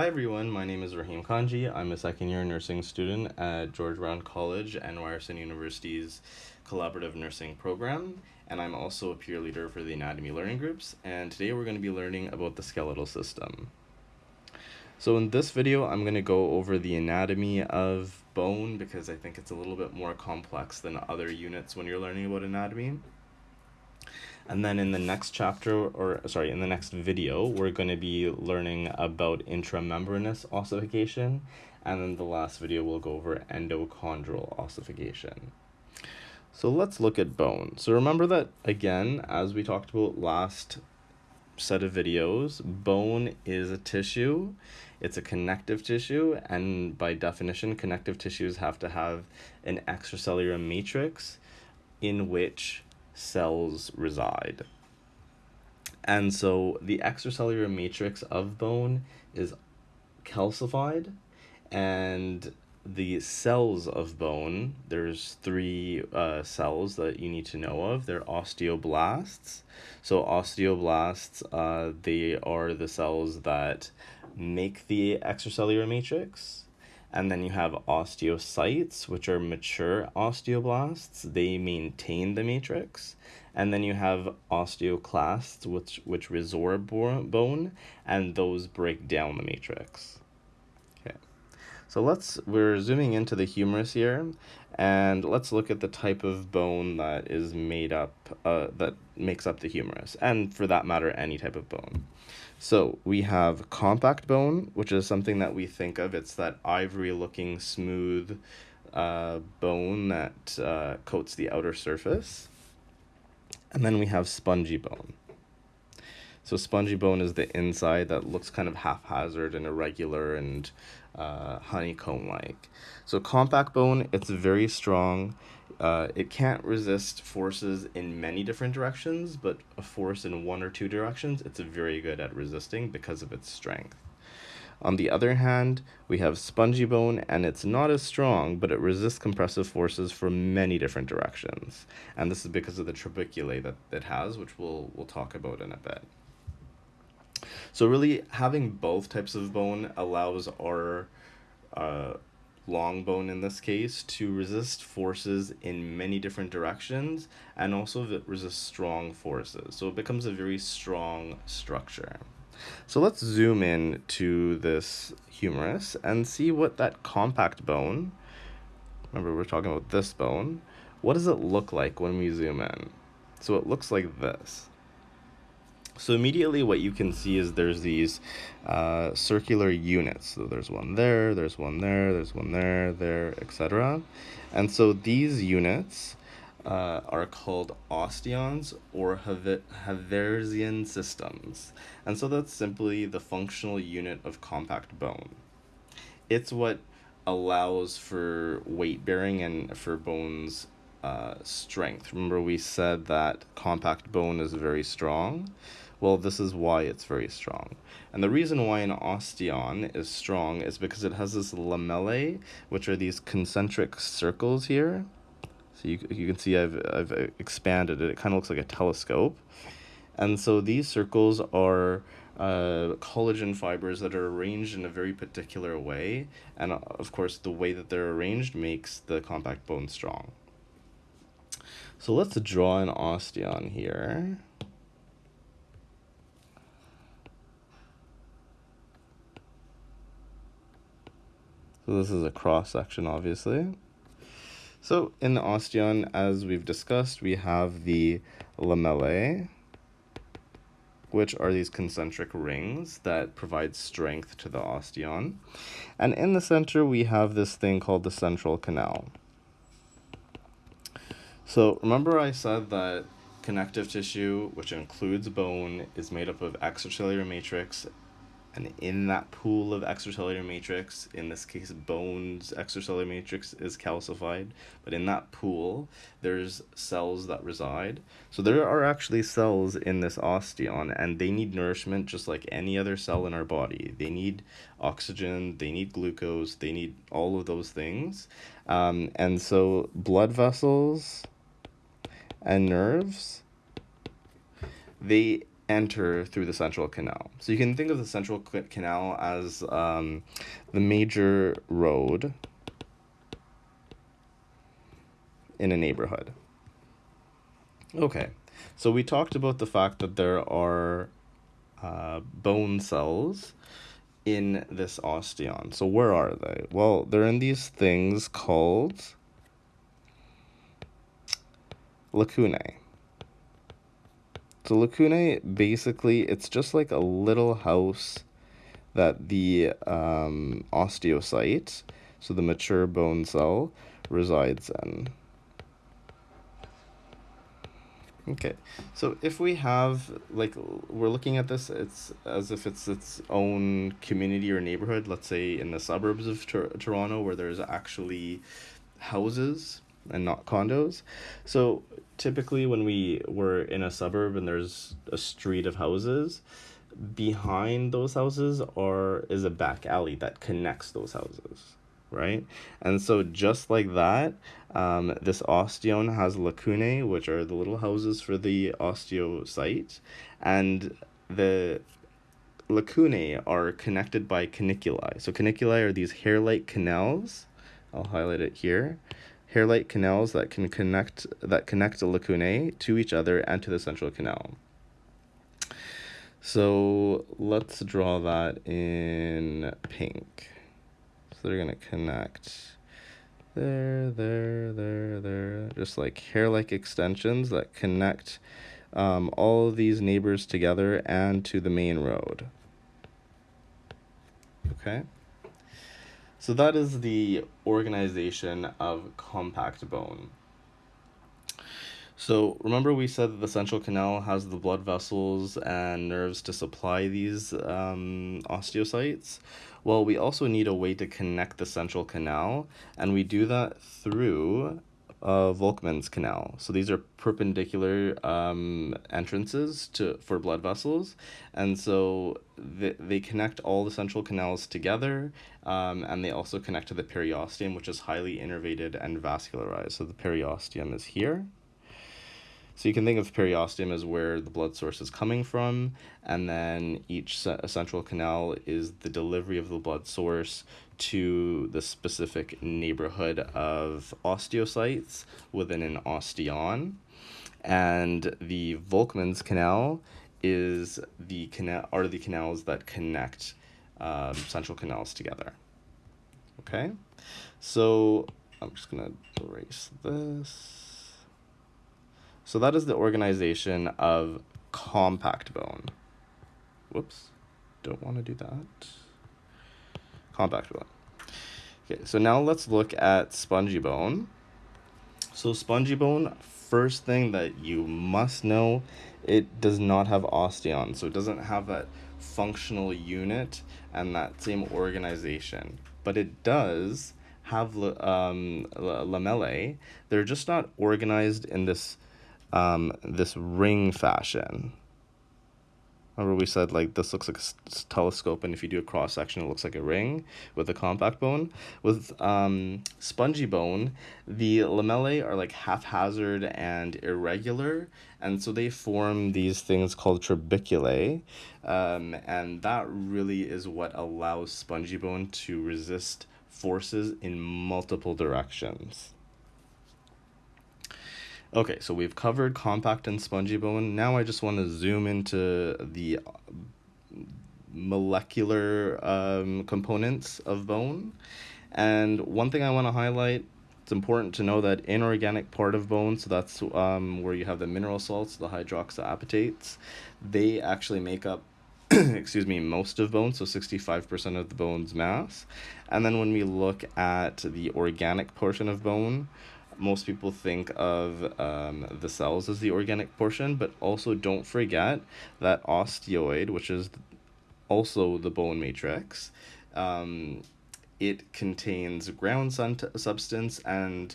Hi everyone, my name is Raheem Kanji. I'm a second year nursing student at George Brown College and Ryerson University's Collaborative Nursing Program, and I'm also a peer leader for the Anatomy Learning Groups, and today we're going to be learning about the skeletal system. So in this video, I'm going to go over the anatomy of bone because I think it's a little bit more complex than other units when you're learning about anatomy. And then in the next chapter, or sorry, in the next video, we're going to be learning about intramembranous ossification. And then the last video, we'll go over endochondral ossification. So let's look at bone. So remember that, again, as we talked about last set of videos, bone is a tissue. It's a connective tissue, and by definition, connective tissues have to have an extracellular matrix in which cells reside. And so the extracellular matrix of bone is calcified and the cells of bone, there's three uh, cells that you need to know of. They're osteoblasts. So osteoblasts, uh, they are the cells that make the extracellular matrix. And then you have osteocytes, which are mature osteoblasts. They maintain the matrix. And then you have osteoclasts, which, which resorb bone, and those break down the matrix. So let's, we're zooming into the humerus here, and let's look at the type of bone that is made up, uh, that makes up the humerus, and for that matter, any type of bone. So we have compact bone, which is something that we think of. It's that ivory looking smooth uh, bone that uh, coats the outer surface. And then we have spongy bone. So spongy bone is the inside that looks kind of haphazard and irregular and uh, honeycomb-like. So compact bone, it's very strong. Uh, it can't resist forces in many different directions, but a force in one or two directions, it's very good at resisting because of its strength. On the other hand, we have spongy bone, and it's not as strong, but it resists compressive forces from many different directions. And this is because of the trabeculae that it has, which we'll, we'll talk about in a bit. So really, having both types of bone allows our uh, long bone in this case to resist forces in many different directions and also resist strong forces. So it becomes a very strong structure. So let's zoom in to this humerus and see what that compact bone, remember we're talking about this bone, what does it look like when we zoom in? So it looks like this. So immediately what you can see is there's these uh, circular units. So there's one there, there's one there, there's one there, there, etc. And so these units uh, are called osteons or Haversian systems. And so that's simply the functional unit of compact bone. It's what allows for weight bearing and for bones uh, strength. Remember we said that compact bone is very strong. Well, this is why it's very strong. And the reason why an osteon is strong is because it has this lamellae, which are these concentric circles here. So you, you can see I've, I've expanded it. It kind of looks like a telescope. And so these circles are uh, collagen fibers that are arranged in a very particular way. And uh, of course, the way that they're arranged makes the compact bone strong. So let's draw an osteon here. So this is a cross section, obviously. So in the osteon, as we've discussed, we have the lamellae, which are these concentric rings that provide strength to the osteon. And in the center, we have this thing called the central canal. So remember I said that connective tissue, which includes bone, is made up of extracellular matrix and in that pool of extracellular matrix, in this case bone's extracellular matrix is calcified, but in that pool there's cells that reside. So there are actually cells in this osteon and they need nourishment just like any other cell in our body. They need oxygen, they need glucose, they need all of those things. Um, and so blood vessels and nerves, they enter through the central canal. So you can think of the central canal as um, the major road in a neighborhood. Okay, so we talked about the fact that there are uh, bone cells in this osteon. So where are they? Well, they're in these things called lacunae. So lacunae, basically, it's just like a little house that the um, osteocyte, so the mature bone cell, resides in. Okay, so if we have, like, we're looking at this, it's as if it's its own community or neighborhood, let's say in the suburbs of Tor- Toronto, where there's actually houses and not condos. So typically, when we were in a suburb and there's a street of houses, behind those houses are is a back alley that connects those houses right? And so just like that, um, this osteon has lacunae, which are the little houses for the osteocyte, and the lacunae are connected by canaliculi. So canaliculi are these hair-like canals. I'll highlight it here. Hair-like canals that can connect that connect the lacunae to each other and to the central canal. So let's draw that in pink. So they're going to connect there, there, there, there. Just like hair-like extensions that connect um, all these neighbors together and to the main road. Okay. So that is the organization of compact bone. So remember we said that the central canal has the blood vessels and nerves to supply these um, osteocytes? Well, we also need a way to connect the central canal, and we do that through uh, Volkmann's canal. So these are perpendicular um, entrances to for blood vessels, and so they, they connect all the central canals together, um, and they also connect to the periosteum, which is highly innervated and vascularized. So the periosteum is here. So you can think of periosteum as where the blood source is coming from, and then each central canal is the delivery of the blood source to the specific neighborhood of osteocytes within an osteon. And the Volkmann's canal is the canal are the canals that connect um, central canals together. Okay, so I'm just gonna erase this. So that is the organization of compact bone. Whoops, don't want to do that. Compact bone. Okay, so now let's look at spongy bone. So spongy bone, first thing that you must know, it does not have osteon. So it doesn't have that functional unit and that same organization. But it does have um, lamellae. They're just not organized in this um, this ring fashion. Remember we said like this looks like a telescope and if you do a cross section it looks like a ring with a compact bone. With um, spongy bone, the lamellae are like haphazard and irregular and so they form these things called trabeculae um, and that really is what allows spongy bone to resist forces in multiple directions. Okay, so we've covered compact and spongy bone. Now I just want to zoom into the molecular um, components of bone. And one thing I want to highlight, it's important to know that inorganic part of bone, so that's um, where you have the mineral salts, the hydroxyapatites, they actually make up excuse me, most of bone, so 65% of the bone's mass. And then when we look at the organic portion of bone, most people think of um, the cells as the organic portion, but also don't forget that osteoid, which is also the bone matrix, um, it contains ground substance and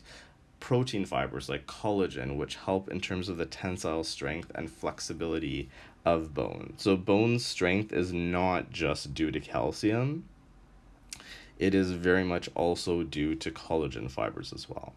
protein fibers like collagen, which help in terms of the tensile strength and flexibility of bone. So, bone strength is not just due to calcium, it is very much also due to collagen fibers as well.